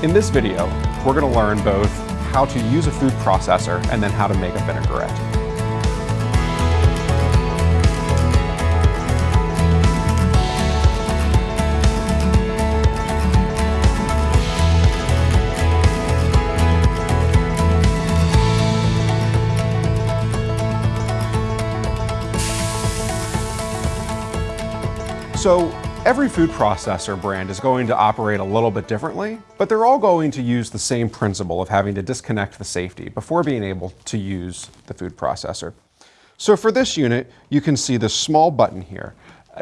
In this video, we're going to learn both how to use a food processor and then how to make a vinaigrette. So every food processor brand is going to operate a little bit differently, but they're all going to use the same principle of having to disconnect the safety before being able to use the food processor. So for this unit, you can see this small button here.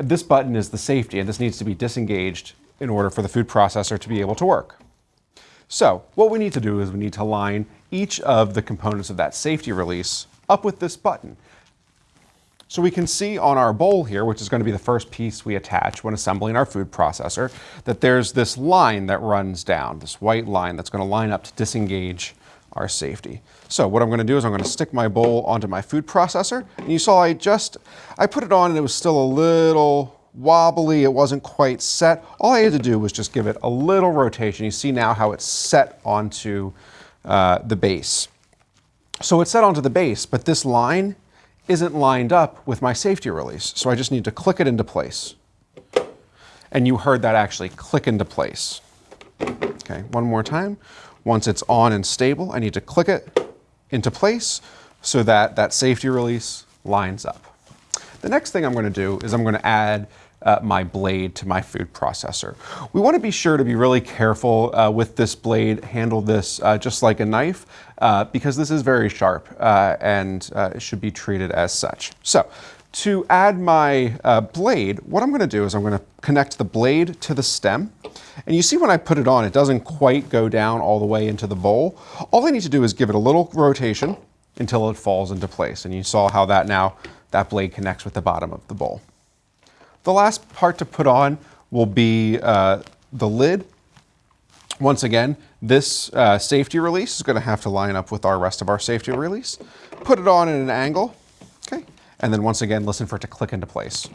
This button is the safety and this needs to be disengaged in order for the food processor to be able to work. So what we need to do is we need to line each of the components of that safety release up with this button. So we can see on our bowl here, which is going to be the first piece we attach when assembling our food processor, that there's this line that runs down, this white line that's going to line up to disengage our safety. So what I'm going to do is I'm going to stick my bowl onto my food processor. And you saw I just, I put it on and it was still a little wobbly. It wasn't quite set. All I had to do was just give it a little rotation. You see now how it's set onto uh, the base. So it's set onto the base, but this line isn't lined up with my safety release. So I just need to click it into place. And you heard that actually click into place. Okay, one more time. Once it's on and stable, I need to click it into place so that that safety release lines up. The next thing I'm going to do is I'm going to add uh, my blade to my food processor. We want to be sure to be really careful uh, with this blade, handle this uh, just like a knife, uh, because this is very sharp uh, and uh, it should be treated as such. So to add my blade, what I'm going to do is I'm going to connect the blade to the stem. And you see when I put it on, it doesn't quite go down all the way into the bowl. All I need to do is give it a little rotation until it falls into place. And you saw how that now, that blade connects with the bottom of the bowl. The last part to put on will be uh, the lid. Once again, this uh, safety release is going to have to line up with our rest of our safety release. Put it on at an angle, okay, and then once again, listen for it to click into place.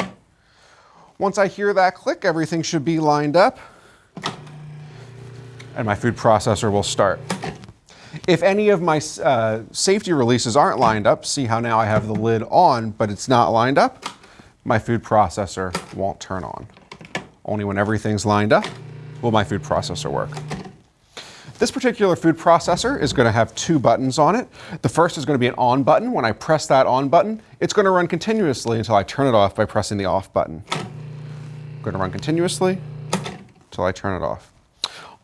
Once I hear that click, everything should be lined up, and my food processor will start. If any of my uh, safety releases aren't lined up, see how now I have the lid on, but it's not lined up, my food processor won't turn on. Only when everything's lined up will my food processor work. This particular food processor is going to have two buttons on it. The first is going to be an on button. When I press that on button, it's going to run continuously until I turn it off by pressing the off button. To run continuously until I turn it off.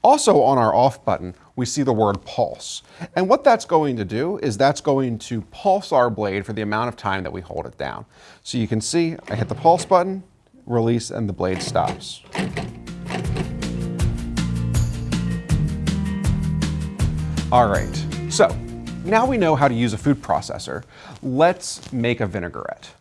Also on our off button, we see the word pulse. And what that's going to do is that's going to pulse our blade for the amount of time that we hold it down. So you can see I hit the pulse button, release, and the blade stops. All right, so now we know how to use a food processor. Let's make a vinaigrette.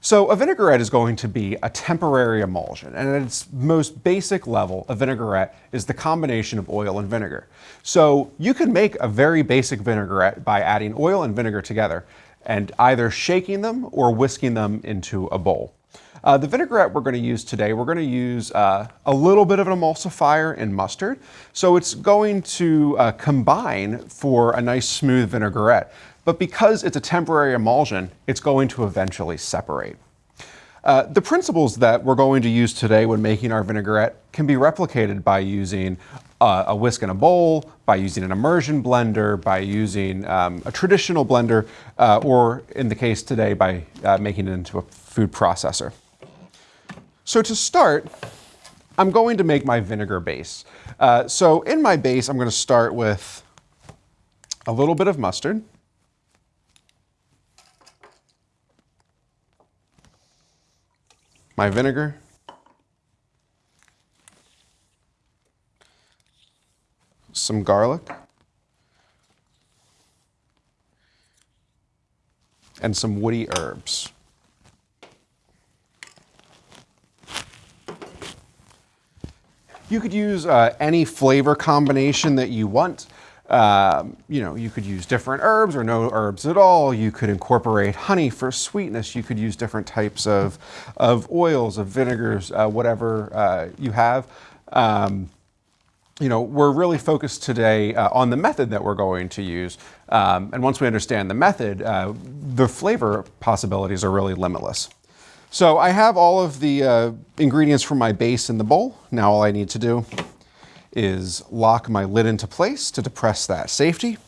So a vinaigrette is going to be a temporary emulsion, and at its most basic level, a vinaigrette is the combination of oil and vinegar. So you can make a very basic vinaigrette by adding oil and vinegar together and either shaking them or whisking them into a bowl. Uh, the vinaigrette we're going to use today, we're going to use uh, a little bit of an emulsifier in mustard. So it's going to uh, combine for a nice smooth vinaigrette. But because it's a temporary emulsion, it's going to eventually separate. Uh, the principles that we're going to use today when making our vinaigrette can be replicated by using uh, a whisk in a bowl, by using an immersion blender, by using um, a traditional blender, uh, or in the case today, by uh, making it into a food processor. So to start, I'm going to make my vinegar base. Uh, so in my base, I'm going to start with a little bit of mustard. My vinegar. Some garlic. And some woody herbs. You could use uh, any flavor combination that you want. Um, you know, you could use different herbs or no herbs at all. You could incorporate honey for sweetness. You could use different types of, of oils, of vinegars, uh, whatever uh, you have. Um, you know, we're really focused today uh, on the method that we're going to use. Um, and once we understand the method, uh, the flavor possibilities are really limitless. So I have all of the uh, ingredients for my base in the bowl. Now all I need to do is lock my lid into place to depress that safety.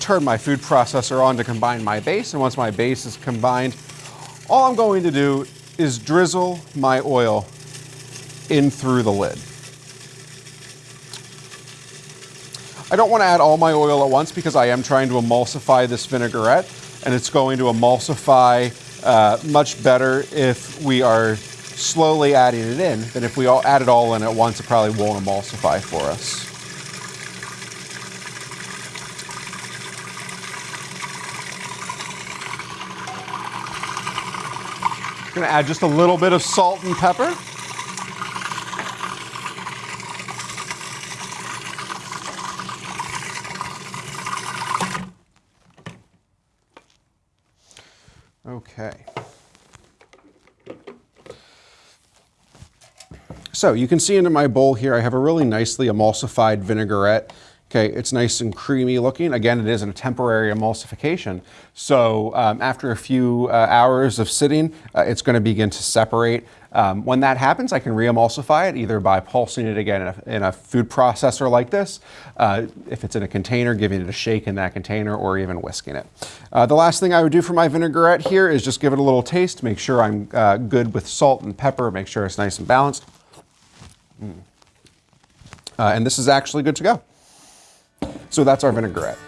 Turn my food processor on to combine my base, and once my base is combined, all I'm going to do is drizzle my oil in through the lid. I don't want to add all my oil at once because I am trying to emulsify this vinaigrette and it's going to emulsify uh, much better if we are slowly adding it in than if we all add it all in at once, it probably won't emulsify for us. Gonna add just a little bit of salt and pepper. Okay. So you can see into my bowl here, I have a really nicely emulsified vinaigrette. Okay, it's nice and creamy looking. Again, it is a temporary emulsification. So um, after a few uh, hours of sitting, uh, it's gonna begin to separate. Um, when that happens, I can re-emulsify it either by pulsing it again in a, in a food processor like this, uh, if it's in a container, giving it a shake in that container, or even whisking it. Uh, the last thing I would do for my vinaigrette here is just give it a little taste, make sure I'm uh, good with salt and pepper, make sure it's nice and balanced. Mm. Uh, and this is actually good to go. So that's our vinaigrette.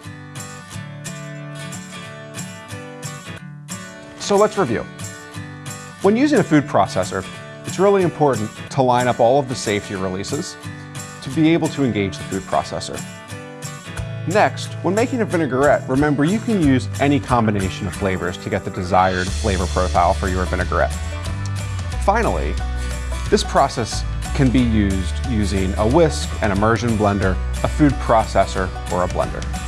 So let's review. When using a food processor, it's really important to line up all of the safety releases to be able to engage the food processor. Next, when making a vinaigrette, remember you can use any combination of flavors to get the desired flavor profile for your vinaigrette. Finally, this process can be used using a whisk, an immersion blender, a food processor, or a blender.